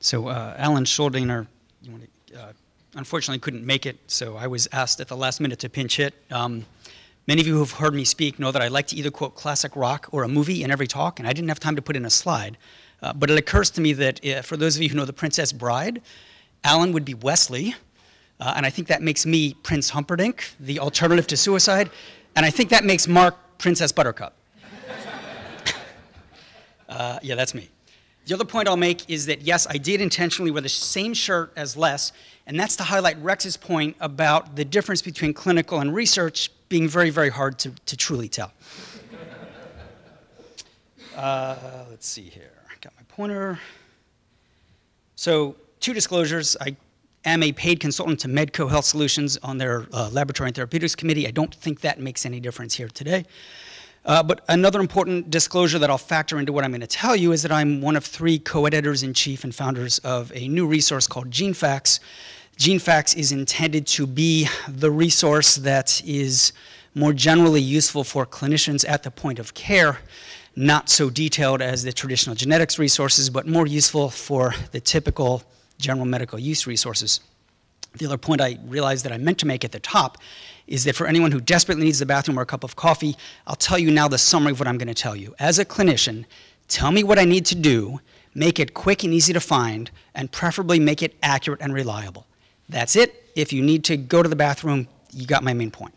So uh, Alan Shuldiner, uh, unfortunately couldn't make it, so I was asked at the last minute to pinch hit. Um, many of you who have heard me speak know that I like to either quote classic rock or a movie in every talk, and I didn't have time to put in a slide. Uh, but it occurs to me that uh, for those of you who know The Princess Bride, Alan would be Westley, uh, and I think that makes me Prince Humperdinck, the alternative to suicide, and I think that makes Mark Princess Buttercup. Uh, yeah, that's me. The other point I'll make is that, yes, I did intentionally wear the same shirt as Les, and that's to highlight Rex's point about the difference between clinical and research being very, very hard to, to truly tell. Uh, let's see here. Got my pointer. So, two disclosures. I am a paid consultant to Medco Health Solutions on their uh, Laboratory and Therapeutics Committee. I don't think that makes any difference here today. Uh, but another important disclosure that I'll factor into what I'm going to tell you is that I'm one of three co-editors in chief and founders of a new resource called GeneFacts. GeneFacts is intended to be the resource that is more generally useful for clinicians at the point of care, not so detailed as the traditional genetics resources, but more useful for the typical general medical use resources. The other point I realized that I meant to make at the top is that for anyone who desperately needs the bathroom or a cup of coffee, I'll tell you now the summary of what I'm going to tell you. As a clinician, tell me what I need to do, make it quick and easy to find, and preferably make it accurate and reliable. That's it. If you need to go to the bathroom, you got my main point.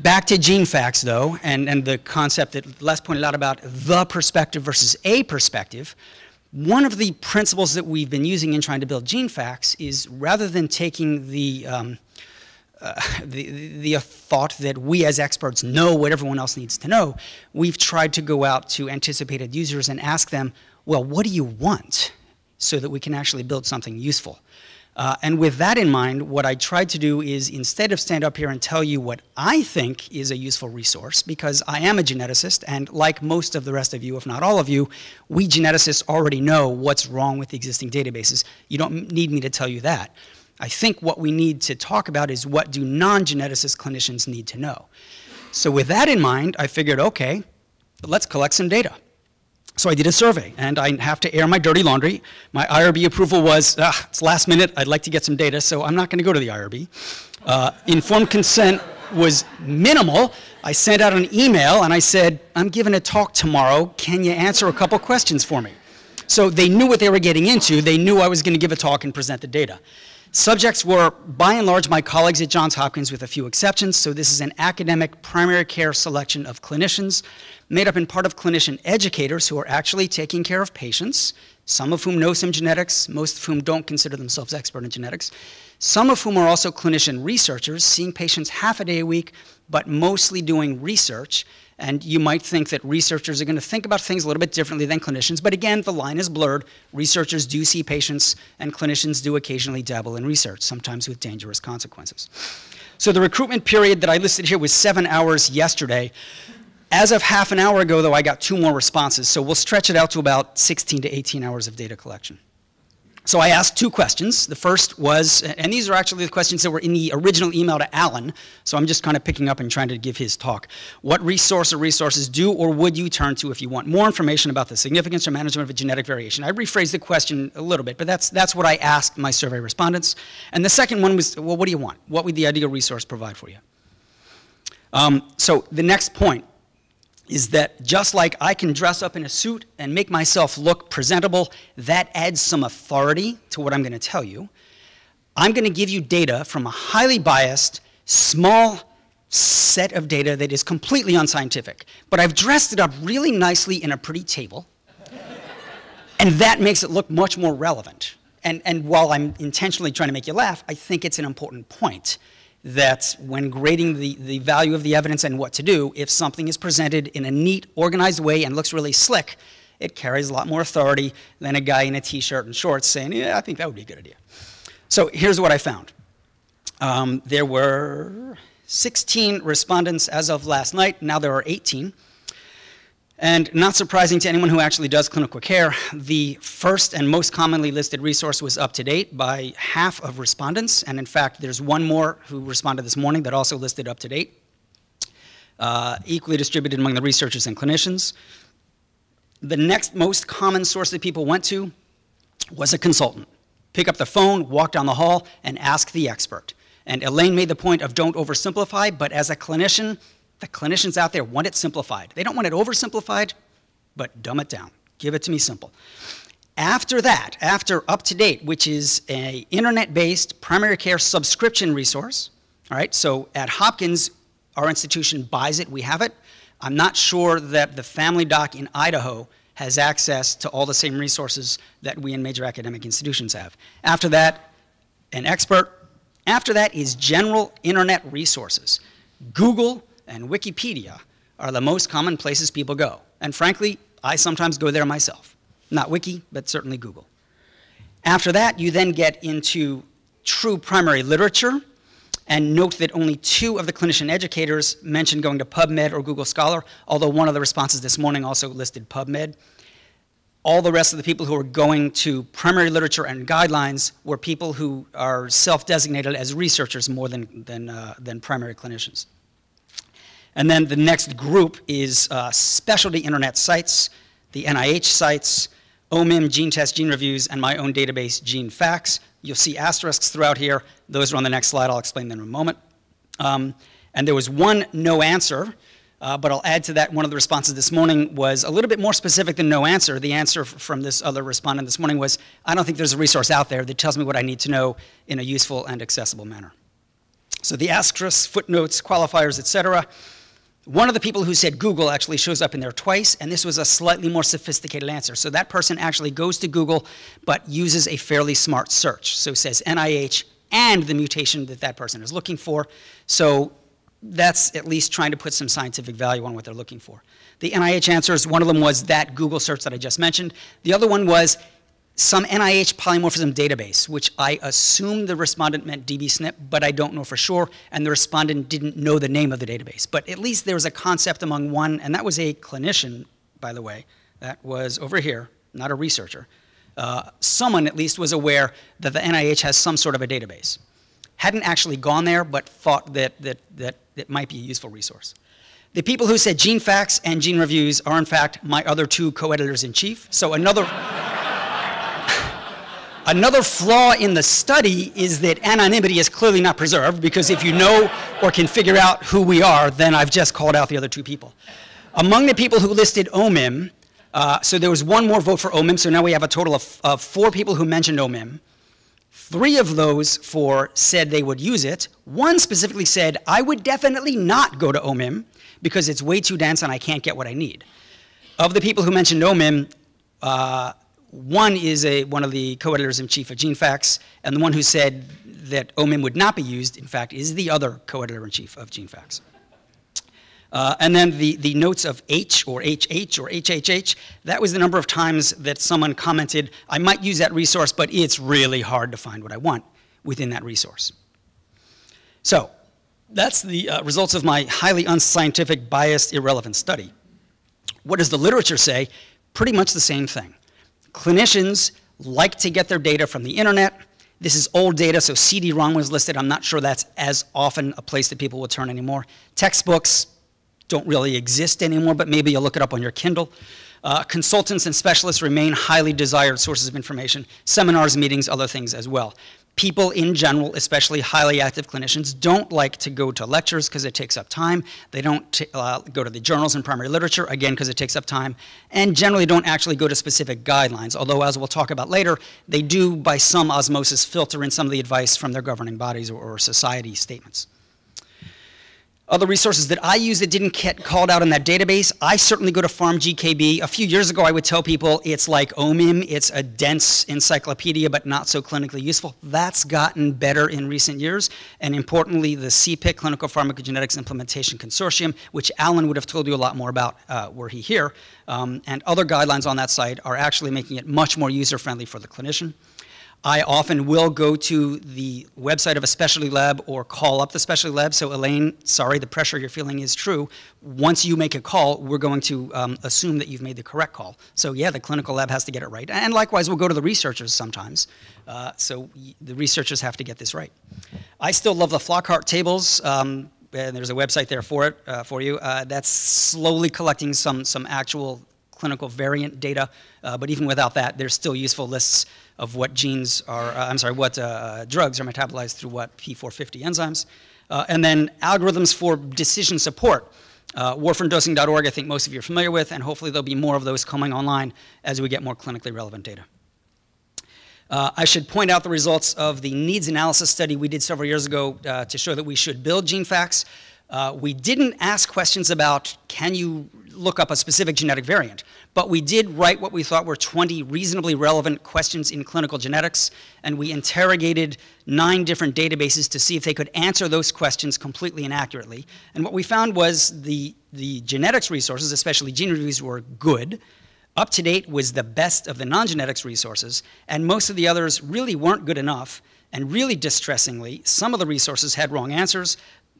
Back to GeneFacts, though, and, and the concept that Les pointed out about the perspective versus a perspective. One of the principles that we've been using in trying to build GeneFacts is rather than taking the, um, uh, the, the thought that we as experts know what everyone else needs to know, we've tried to go out to anticipated users and ask them, well, what do you want so that we can actually build something useful? Uh, and with that in mind, what I tried to do is instead of stand up here and tell you what I think is a useful resource, because I am a geneticist, and like most of the rest of you, if not all of you, we geneticists already know what's wrong with the existing databases. You don't need me to tell you that. I think what we need to talk about is what do non-geneticist clinicians need to know. So with that in mind, I figured, okay, let's collect some data. So I did a survey, and I have to air my dirty laundry. My IRB approval was, ah, it's last minute, I'd like to get some data, so I'm not going to go to the IRB. Uh, informed consent was minimal. I sent out an email, and I said, I'm giving a talk tomorrow. Can you answer a couple questions for me? So they knew what they were getting into. They knew I was going to give a talk and present the data. Subjects were, by and large, my colleagues at Johns Hopkins with a few exceptions, so this is an academic primary care selection of clinicians made up in part of clinician educators who are actually taking care of patients, some of whom know some genetics, most of whom don't consider themselves expert in genetics, some of whom are also clinician researchers, seeing patients half a day a week, but mostly doing research, and you might think that researchers are going to think about things a little bit differently than clinicians, but again, the line is blurred. Researchers do see patients, and clinicians do occasionally dabble in research, sometimes with dangerous consequences. So the recruitment period that I listed here was seven hours yesterday. As of half an hour ago, though, I got two more responses, so we'll stretch it out to about 16 to 18 hours of data collection. So I asked two questions. The first was, and these are actually the questions that were in the original email to Alan, so I'm just kind of picking up and trying to give his talk. What resource or resources do or would you turn to if you want more information about the significance or management of a genetic variation? I rephrased the question a little bit, but that's, that's what I asked my survey respondents. And the second one was, well, what do you want? What would the ideal resource provide for you? Um, so the next point is that just like I can dress up in a suit and make myself look presentable, that adds some authority to what I'm going to tell you. I'm going to give you data from a highly biased, small set of data that is completely unscientific. But I've dressed it up really nicely in a pretty table, and that makes it look much more relevant. And, and while I'm intentionally trying to make you laugh, I think it's an important point that when grading the, the value of the evidence and what to do, if something is presented in a neat, organized way and looks really slick, it carries a lot more authority than a guy in a t-shirt and shorts saying, yeah, I think that would be a good idea. So here's what I found. Um, there were 16 respondents as of last night. Now there are 18. And not surprising to anyone who actually does clinical care, the first and most commonly listed resource was UpToDate by half of respondents. And in fact, there's one more who responded this morning that also listed UpToDate. Uh, equally distributed among the researchers and clinicians. The next most common source that people went to was a consultant. Pick up the phone, walk down the hall, and ask the expert. And Elaine made the point of don't oversimplify, but as a clinician, the clinicians out there want it simplified. They don't want it oversimplified, but dumb it down. Give it to me simple. After that, after UpToDate, which is a internet-based primary care subscription resource, all right, so at Hopkins, our institution buys it, we have it. I'm not sure that the family doc in Idaho has access to all the same resources that we in major academic institutions have. After that, an expert. After that is general internet resources. Google and Wikipedia are the most common places people go. And frankly, I sometimes go there myself. Not Wiki, but certainly Google. After that, you then get into true primary literature, and note that only two of the clinician educators mentioned going to PubMed or Google Scholar, although one of the responses this morning also listed PubMed. All the rest of the people who are going to primary literature and guidelines were people who are self-designated as researchers more than, than, uh, than primary clinicians. And then the next group is uh, specialty internet sites, the NIH sites, OMIM, gene test, GeneReviews, and my own database, GeneFacts. You'll see asterisks throughout here. Those are on the next slide. I'll explain them in a moment. Um, and there was one no answer, uh, but I'll add to that one of the responses this morning was a little bit more specific than no answer. The answer from this other respondent this morning was, I don't think there's a resource out there that tells me what I need to know in a useful and accessible manner. So the asterisks, footnotes, qualifiers, et cetera, one of the people who said Google actually shows up in there twice, and this was a slightly more sophisticated answer. So that person actually goes to Google, but uses a fairly smart search. So it says NIH and the mutation that that person is looking for. So that's at least trying to put some scientific value on what they're looking for. The NIH answers, one of them was that Google search that I just mentioned. The other one was some NIH polymorphism database, which I assume the respondent meant dbSNP, but I don't know for sure, and the respondent didn't know the name of the database. But at least there was a concept among one, and that was a clinician, by the way, that was over here, not a researcher. Uh, someone at least was aware that the NIH has some sort of a database. Hadn't actually gone there, but thought that, that, that it might be a useful resource. The people who said GeneFacts and GeneReviews are in fact my other two co-editors in chief, so another Another flaw in the study is that anonymity is clearly not preserved because if you know or can figure out who we are, then I've just called out the other two people. Among the people who listed OMIM, uh, so there was one more vote for OMIM, so now we have a total of, of four people who mentioned OMIM. Three of those four said they would use it. One specifically said, I would definitely not go to OMIM because it's way too dense and I can't get what I need. Of the people who mentioned OMIM, uh, one is a, one of the co-editors-in-chief of GeneFacts, and the one who said that OMIM would not be used, in fact, is the other co-editor-in-chief of GeneFacts. Uh, and then the, the notes of H or HH or HHH, that was the number of times that someone commented, I might use that resource, but it's really hard to find what I want within that resource. So that's the uh, results of my highly unscientific, biased, irrelevant study. What does the literature say? Pretty much the same thing. Clinicians like to get their data from the internet. This is old data, so CD-ROM was listed. I'm not sure that's as often a place that people will turn anymore. Textbooks don't really exist anymore, but maybe you'll look it up on your Kindle. Uh, consultants and specialists remain highly desired sources of information. Seminars, meetings, other things as well people in general, especially highly active clinicians, don't like to go to lectures because it takes up time. They don't uh, go to the journals and primary literature, again, because it takes up time, and generally don't actually go to specific guidelines, although as we'll talk about later, they do, by some osmosis, filter in some of the advice from their governing bodies or, or society statements. Other resources that I use that didn't get called out in that database, I certainly go to PharmGKB. A few years ago, I would tell people it's like OMIM, it's a dense encyclopedia, but not so clinically useful. That's gotten better in recent years. And importantly, the CPIC, Clinical Pharmacogenetics Implementation Consortium, which Alan would have told you a lot more about uh, were he here, um, and other guidelines on that site are actually making it much more user-friendly for the clinician. I often will go to the website of a specialty lab or call up the specialty lab. So Elaine, sorry, the pressure you're feeling is true. Once you make a call, we're going to um, assume that you've made the correct call. So yeah, the clinical lab has to get it right. And likewise, we'll go to the researchers sometimes. Uh, so the researchers have to get this right. I still love the Flockhart tables. Um, and there's a website there for it, uh, for you. Uh, that's slowly collecting some, some actual clinical variant data, uh, but even without that, there's still useful lists of what genes are, uh, I'm sorry, what uh, drugs are metabolized through what P450 enzymes. Uh, and then algorithms for decision support. Uh, warfarindosing.org, I think most of you are familiar with, and hopefully there'll be more of those coming online as we get more clinically relevant data. Uh, I should point out the results of the needs analysis study we did several years ago uh, to show that we should build GeneFacts. Uh, we didn't ask questions about can you look up a specific genetic variant, but we did write what we thought were 20 reasonably relevant questions in clinical genetics, and we interrogated nine different databases to see if they could answer those questions completely and accurately. And what we found was the, the genetics resources, especially GeneReviews, were good. UpToDate was the best of the non-genetics resources, and most of the others really weren't good enough. And really distressingly, some of the resources had wrong answers,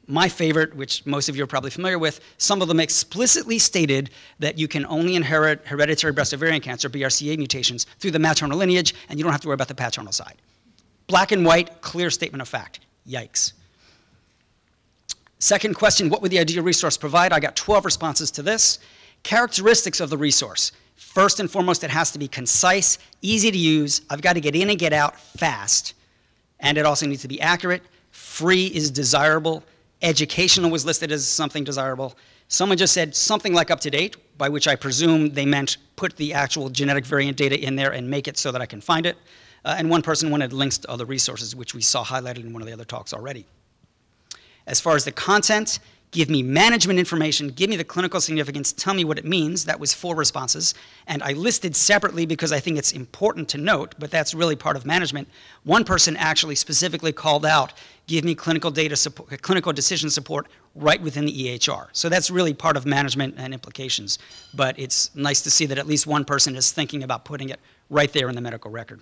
my favorite, which most of you are probably familiar with, some of them explicitly stated that you can only inherit hereditary breast ovarian cancer, BRCA mutations, through the maternal lineage, and you don't have to worry about the paternal side. Black and white, clear statement of fact. Yikes. Second question, what would the ideal resource provide? I got 12 responses to this. Characteristics of the resource. First and foremost, it has to be concise, easy to use. I've got to get in and get out fast. And it also needs to be accurate. Free is desirable Educational was listed as something desirable. Someone just said something like UpToDate, by which I presume they meant put the actual genetic variant data in there and make it so that I can find it. Uh, and one person wanted links to other resources, which we saw highlighted in one of the other talks already. As far as the content, give me management information, give me the clinical significance, tell me what it means. That was four responses. And I listed separately because I think it's important to note, but that's really part of management. One person actually specifically called out, give me clinical data support, clinical decision support right within the EHR. So that's really part of management and implications. But it's nice to see that at least one person is thinking about putting it right there in the medical record.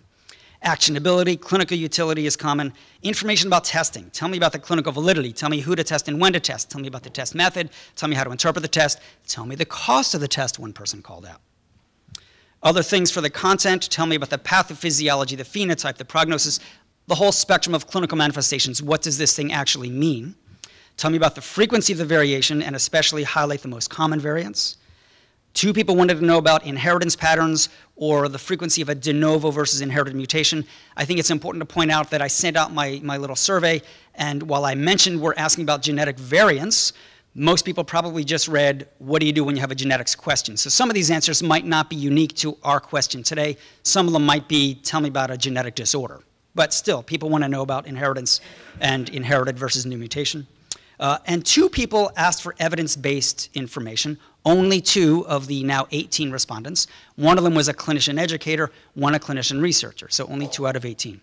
Actionability, clinical utility is common. Information about testing. Tell me about the clinical validity. Tell me who to test and when to test. Tell me about the test method. Tell me how to interpret the test. Tell me the cost of the test, one person called out. Other things for the content, tell me about the pathophysiology, the phenotype, the prognosis, the whole spectrum of clinical manifestations. What does this thing actually mean? Tell me about the frequency of the variation and especially highlight the most common variants. Two people wanted to know about inheritance patterns or the frequency of a de novo versus inherited mutation. I think it's important to point out that I sent out my, my little survey, and while I mentioned we're asking about genetic variants, most people probably just read, what do you do when you have a genetics question? So some of these answers might not be unique to our question today. Some of them might be, tell me about a genetic disorder. But still, people want to know about inheritance and inherited versus new mutation. Uh, and two people asked for evidence-based information, only two of the now 18 respondents. One of them was a clinician educator, one a clinician researcher, so only two out of 18.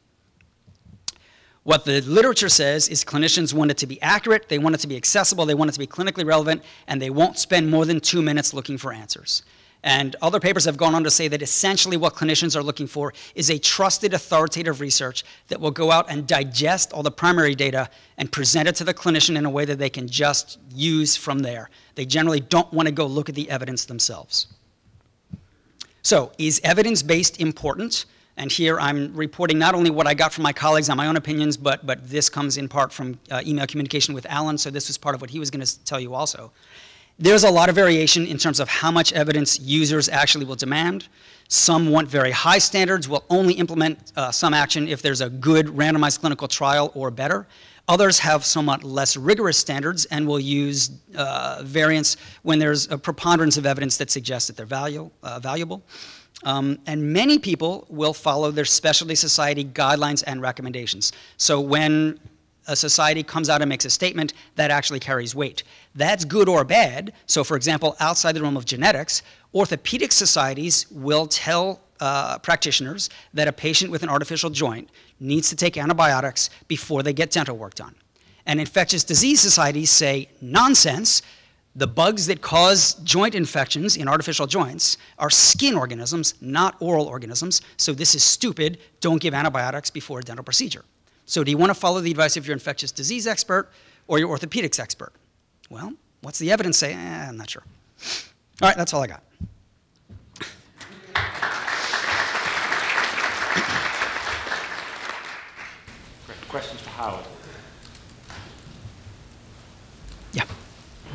What the literature says is clinicians want it to be accurate, they want it to be accessible, they want it to be clinically relevant, and they won't spend more than two minutes looking for answers. And other papers have gone on to say that essentially what clinicians are looking for is a trusted authoritative research that will go out and digest all the primary data and present it to the clinician in a way that they can just use from there. They generally don't want to go look at the evidence themselves. So is evidence-based important? And here I'm reporting not only what I got from my colleagues on my own opinions, but, but this comes in part from uh, email communication with Alan, so this was part of what he was going to tell you also. There's a lot of variation in terms of how much evidence users actually will demand. Some want very high standards, will only implement uh, some action if there's a good randomized clinical trial or better. Others have somewhat less rigorous standards and will use uh, variance when there's a preponderance of evidence that suggests that they're value, uh, valuable. Um, and many people will follow their specialty society guidelines and recommendations. So when a society comes out and makes a statement that actually carries weight. That's good or bad. So for example, outside the realm of genetics, orthopedic societies will tell uh, practitioners that a patient with an artificial joint needs to take antibiotics before they get dental work done. And infectious disease societies say, nonsense, the bugs that cause joint infections in artificial joints are skin organisms, not oral organisms, so this is stupid, don't give antibiotics before a dental procedure. So do you want to follow the advice of your infectious disease expert or your orthopedics expert? Well, what's the evidence say? Eh, I'm not sure. All right, that's all I got. Great. Questions for Howard? Yeah.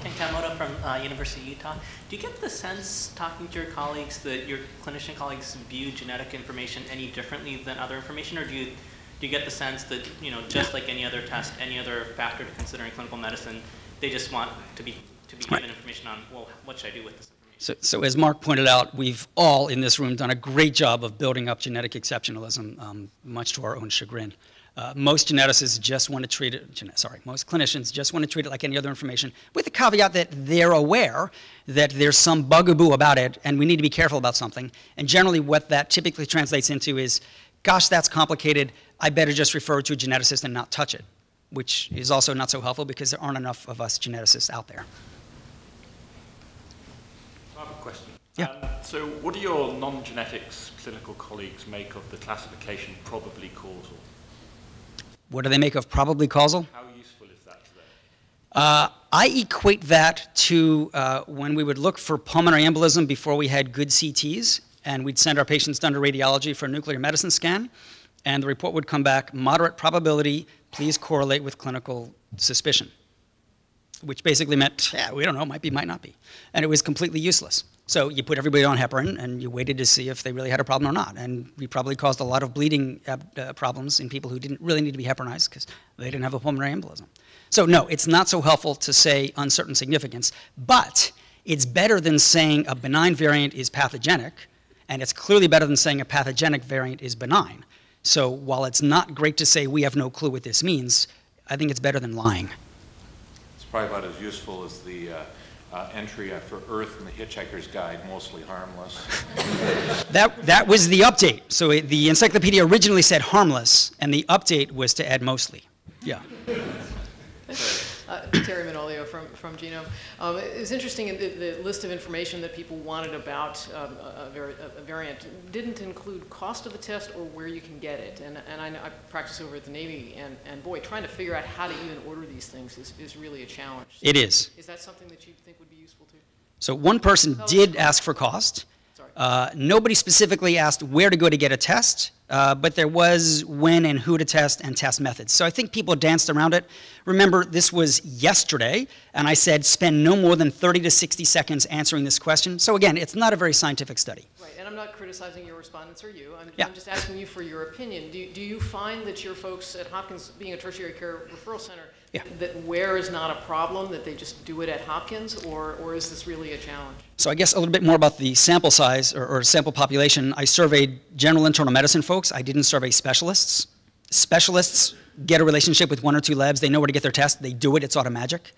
Ken Kamoto from uh, University of Utah. Do you get the sense, talking to your colleagues, that your clinician colleagues view genetic information any differently than other information, or do you do you get the sense that you know, just like any other test, any other factor to consider in clinical medicine, they just want to be to be Right. given information on, well, what should I do with this? So, so as Mark pointed out, we've all in this room done a great job of building up genetic exceptionalism, um, much to our own chagrin. Uh, most geneticists just want to treat it, sorry, most clinicians just want to treat it like any other information, with the caveat that they're aware that there's some bugaboo about it and we need to be careful about something. And generally, what that typically translates into is, gosh, that's complicated, I better just refer to a geneticist and not touch it, which is also not so helpful because there aren't enough of us geneticists out there. I have a question. Yeah. Um, so what do your non-genetics clinical colleagues make of the classification probably causal? What do they make of probably causal? How useful is that to them? Uh, I equate that to uh, when we would look for pulmonary embolism before we had good CTs, and we'd send our patients down to radiology for a nuclear medicine scan, and the report would come back moderate probability, please correlate with clinical suspicion, which basically meant, yeah, we don't know, might be, might not be. And it was completely useless. So you put everybody on heparin, and you waited to see if they really had a problem or not. And we probably caused a lot of bleeding uh, problems in people who didn't really need to be heparinized because they didn't have a pulmonary embolism. So no, it's not so helpful to say uncertain significance, but it's better than saying a benign variant is pathogenic, and it's clearly better than saying a pathogenic variant is benign. So while it's not great to say we have no clue what this means, I think it's better than lying. It's probably about as useful as the uh, uh, entry for Earth in the Hitchhiker's Guide, mostly harmless. That, that was the update. So it, the encyclopedia originally said harmless, and the update was to add mostly. Yeah. Uh, Terry Manolio from, from Genome. Um, it was interesting, the, the list of information that people wanted about um, a, a, variant didn't include cost of the test or where you can get it. And, and I, I practice over at the Navy, and, and boy, trying to figure out how to even order these things is, is really a challenge. It is. Is that something that you think would be useful too? So one person did ask for cost. Sorry. Uh, nobody specifically asked where to go to get a test, uh, but there was when and who to test and test methods. So I think people danced around it. Remember, this was yesterday, and I said spend no more than 30 to 60 seconds answering this question. So again, it's not a very scientific study. Right, and I'm not criticizing your respondents or you. I'm, Yeah. I'm just asking you for your opinion. Do, do you find that your folks at Hopkins, being a tertiary care referral center, Yeah. that where is not a problem, that they just do it at Hopkins, or, or is this really a challenge? So I guess a little bit more about the sample size or, or sample population. I surveyed general internal medicine folks. I didn't survey specialists. Specialists get a relationship with one or two labs. They know where to get their test. They do it. It's automagic.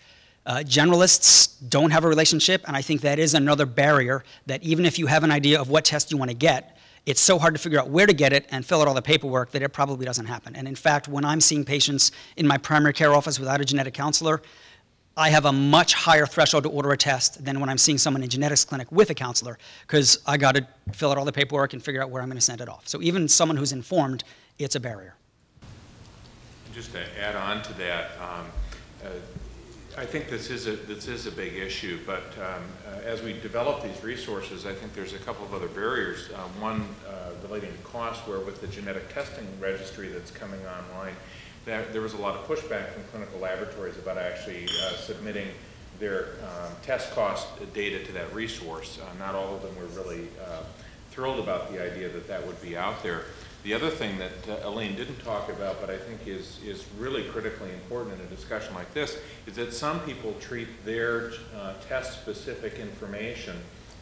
Uh, generalists don't have a relationship, and I think that is another barrier that even if you have an idea of what test you want to get, it's so hard to figure out where to get it and fill out all the paperwork that it probably doesn't happen. And in fact, when I'm seeing patients in my primary care office without a genetic counselor, I have a much higher threshold to order a test than when I'm seeing someone in genetics clinic with a counselor because I got to fill out all the paperwork and figure out where I'm going to send it off. So even someone who's informed, it's a barrier. Just to add on to that, um, uh, I think this is a, this is a big issue, but um, uh, as we develop these resources, I think there's a couple of other barriers. Uh, One uh, relating to cost, where with the genetic testing registry that's coming online, there, there was a lot of pushback from clinical laboratories about actually uh, submitting their um, test cost data to that resource. Uh, Not all of them were really uh, thrilled about the idea that that would be out there. The other thing that uh, Elaine didn't talk about, but I think is, is really critically important in a discussion like this, is that some people treat their uh, test-specific information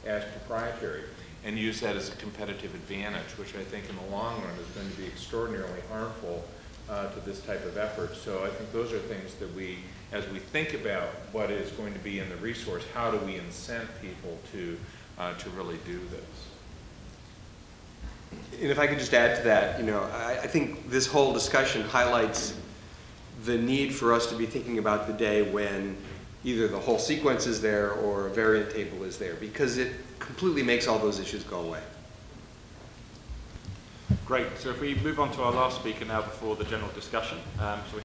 as proprietary and use that as a competitive advantage, which I think in the long run is going to be extraordinarily harmful uh, to this type of effort. So I think those are things that we, as we think about what is going to be in the resource, how do we incent people to, uh, to really do this? And if I could just add to that, you know, I, I think this whole discussion highlights the need for us to be thinking about the day when either the whole sequence is there or a variant table is there, because it completely makes all those issues go away. Great. So if we move on to our last speaker now before the general discussion. Um, so